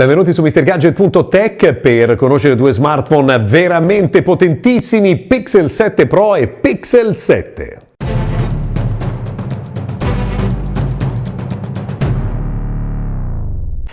Benvenuti su MrGadget.tech per conoscere due smartphone veramente potentissimi, Pixel 7 Pro e Pixel 7.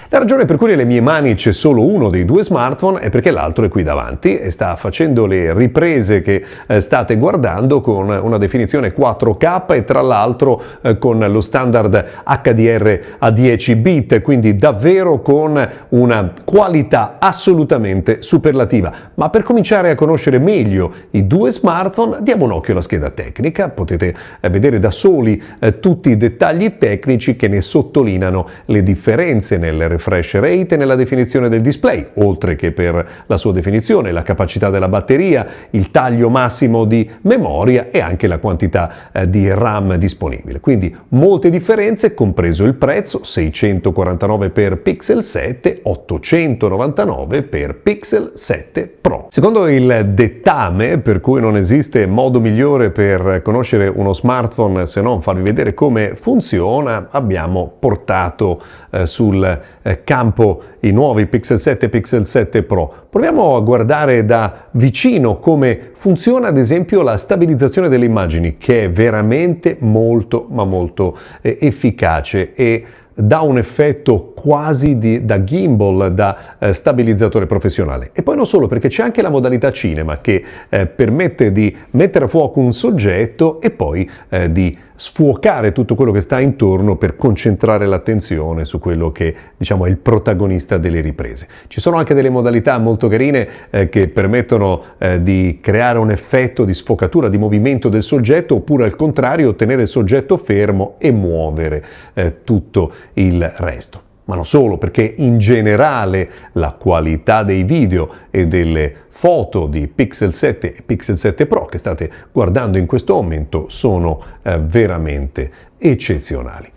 La ragione per cui nelle mie mani c'è solo uno dei due smartphone è perché l'altro è qui davanti e sta facendo le riprese che eh, state guardando con una definizione 4K e tra l'altro eh, con lo standard HDR a 10 bit, quindi davvero con una qualità assolutamente superlativa. Ma per cominciare a conoscere meglio i due smartphone diamo un occhio alla scheda tecnica, potete eh, vedere da soli tutti i dettagli tecnici che ne sottolineano le differenze nel refresh rate nella definizione del display, oltre che per la sua definizione, la capacità della batteria, il taglio massimo di memoria e anche la quantità eh, di RAM disponibile. Quindi molte differenze, compreso il prezzo, 649 per Pixel 7, 899 per Pixel 7 Pro. Secondo il dettame, per cui non esiste modo migliore per conoscere uno smartphone se non farvi vedere come funziona, abbiamo portato eh, sul eh, campo i nuovi Pixel 7 e Pixel 7 Pro. Proviamo a guardare da vicino come funziona ad esempio la stabilizzazione delle immagini che è veramente molto ma molto eh, efficace e dà un effetto quasi di, da gimbal, da eh, stabilizzatore professionale. E poi non solo, perché c'è anche la modalità cinema che eh, permette di mettere a fuoco un soggetto e poi eh, di sfuocare tutto quello che sta intorno per concentrare l'attenzione su quello che diciamo è il protagonista delle riprese. Ci sono anche delle modalità molto carine eh, che permettono eh, di creare un effetto di sfocatura, di movimento del soggetto oppure al contrario tenere il soggetto fermo e muovere eh, tutto il resto ma non solo, perché in generale la qualità dei video e delle foto di Pixel 7 e Pixel 7 Pro che state guardando in questo momento sono eh, veramente eccezionali.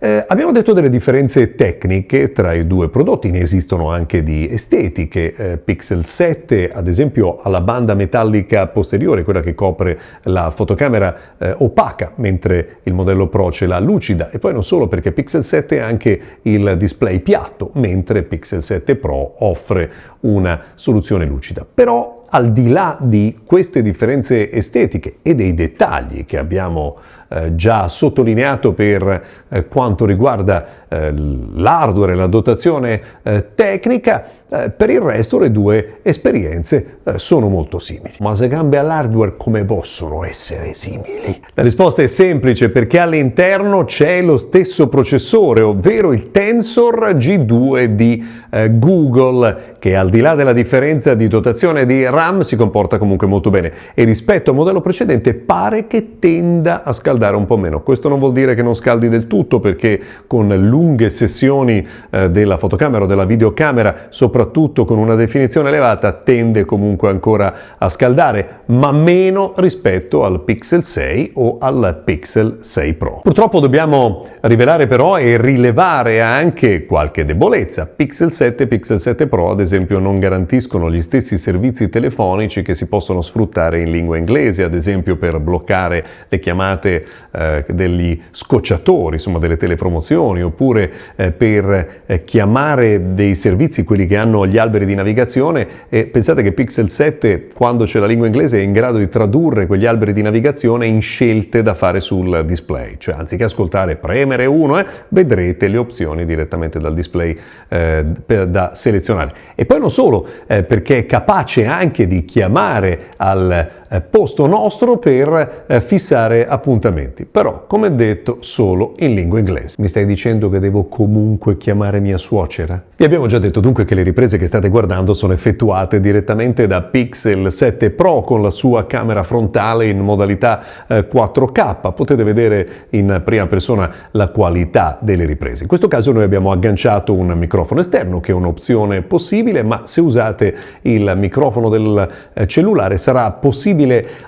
Eh, abbiamo detto delle differenze tecniche tra i due prodotti, ne esistono anche di estetiche. Eh, Pixel 7, ad esempio, ha la banda metallica posteriore, quella che copre la fotocamera eh, opaca, mentre il modello Pro ce l'ha lucida. E poi non solo, perché Pixel 7 ha anche il display piatto, mentre Pixel 7 Pro offre una soluzione lucida. Però al di là di queste differenze estetiche e dei dettagli che abbiamo eh, già sottolineato per eh, quanto riguarda eh, l'hardware e la dotazione eh, tecnica, eh, per il resto le due esperienze sono molto simili. Ma se cambia l'hardware come possono essere simili? La risposta è semplice perché all'interno c'è lo stesso processore, ovvero il Tensor G2 di Google, che al di là della differenza di dotazione di RAM si comporta comunque molto bene e rispetto al modello precedente pare che tenda a scaldare un po' meno. Questo non vuol dire che non scaldi del tutto perché con lunghe sessioni eh, della fotocamera o della videocamera, soprattutto con una definizione elevata, tende comunque ancora a scaldare, ma meno rispetto al Pixel 6 o al Pixel 6 Pro. Purtroppo dobbiamo rivelare però e rilevare anche qualche debolezza. Pixel 7 e Pixel 7 Pro ad esempio non garantiscono gli stessi servizi telefonici che si possono sfruttare in lingua inglese, ad esempio per bloccare le chiamate eh, degli scocciatori, insomma delle telepromozioni, oppure oppure eh, per eh, chiamare dei servizi, quelli che hanno gli alberi di navigazione e pensate che Pixel 7 quando c'è la lingua inglese è in grado di tradurre quegli alberi di navigazione in scelte da fare sul display, cioè anziché ascoltare premere 1 eh, vedrete le opzioni direttamente dal display eh, da selezionare. E poi non solo, eh, perché è capace anche di chiamare al posto nostro per fissare appuntamenti, però come detto solo in lingua inglese. Mi stai dicendo che devo comunque chiamare mia suocera? Vi abbiamo già detto dunque che le riprese che state guardando sono effettuate direttamente da Pixel 7 Pro con la sua camera frontale in modalità 4K. Eh, Potete vedere in prima persona la qualità delle riprese. In questo caso noi abbiamo agganciato un microfono esterno che è un'opzione possibile, ma se usate il microfono del eh, cellulare sarà possibile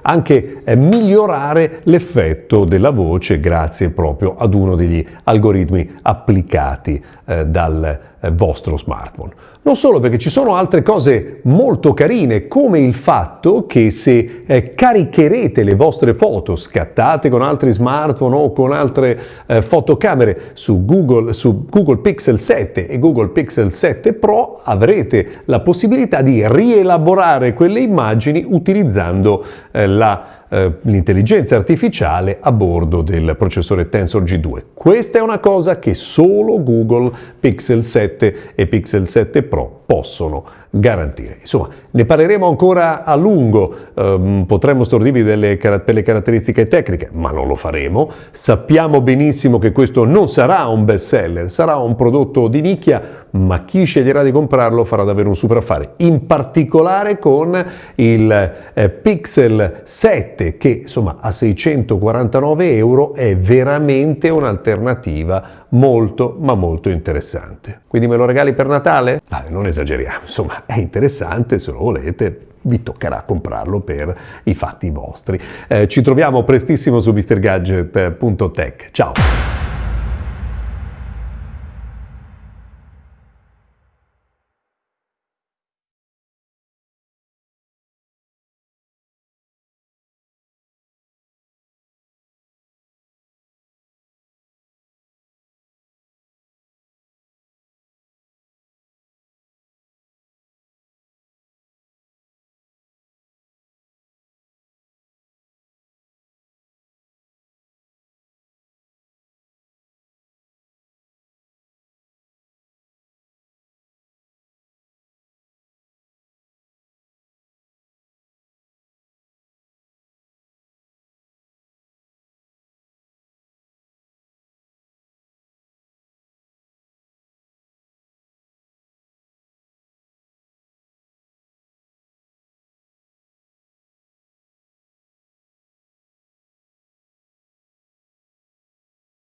anche eh, migliorare l'effetto della voce grazie proprio ad uno degli algoritmi applicati eh, dal vostro smartphone. Non solo perché ci sono altre cose molto carine, come il fatto che se eh, caricherete le vostre foto scattate con altri smartphone o con altre eh, fotocamere su Google, su Google Pixel 7 e Google Pixel 7 Pro, avrete la possibilità di rielaborare quelle immagini utilizzando eh, la eh, l'intelligenza artificiale a bordo del processore Tensor G2. Questa è una cosa che solo Google Pixel 7 e Pixel 7 Pro possono garantire. Insomma, ne parleremo ancora a lungo, um, potremmo stordirvi delle, per le caratteristiche tecniche, ma non lo faremo. Sappiamo benissimo che questo non sarà un best seller, sarà un prodotto di nicchia, ma chi sceglierà di comprarlo farà davvero un super affare, in particolare con il eh, Pixel 7 che insomma a 649 euro è veramente un'alternativa molto ma molto interessante. Quindi me lo regali per Natale? Ah, non esageriamo, insomma è interessante, se lo volete vi toccherà comprarlo per i fatti vostri. Eh, ci troviamo prestissimo su mrgadget.tech. Ciao!